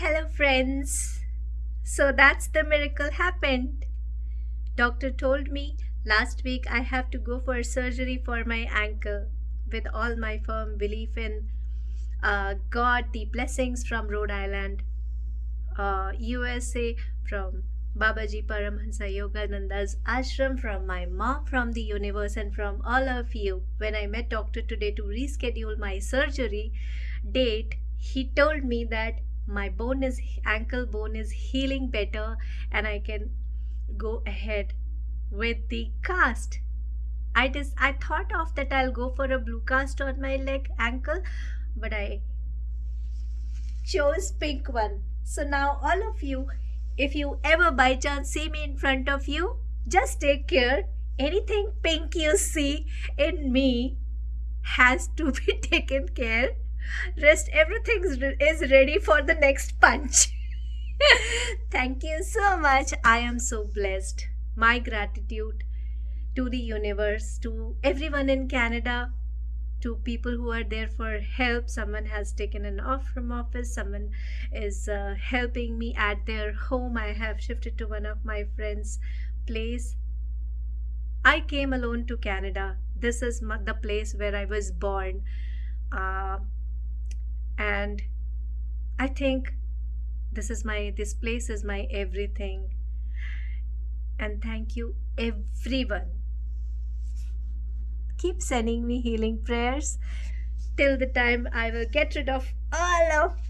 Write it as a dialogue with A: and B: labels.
A: Hello, friends. So that's the miracle happened. Doctor told me last week I have to go for surgery for my ankle with all my firm belief in uh, God, the blessings from Rhode Island, uh, USA, from Babaji Paramhansa Yogananda's ashram, from my mom, from the universe, and from all of you. When I met doctor today to reschedule my surgery date, he told me that my bone is ankle bone is healing better and I can go ahead with the cast. I just I thought of that I'll go for a blue cast on my leg ankle, but I chose pink one. So now all of you, if you ever by chance see me in front of you, just take care. Anything pink you see in me has to be taken care rest everything is ready for the next punch. Thank you so much. I am so blessed. My gratitude to the universe to everyone in canada to people who are there for help. Someone has taken an off from office. Someone is uh, helping me at their home. I have shifted to one of my friends place. I came alone to canada. This is the place where i was born. Uh, and i think this is my this place is my everything. And thank you everyone. Keep sending me healing prayers. Till the time i will get rid of all of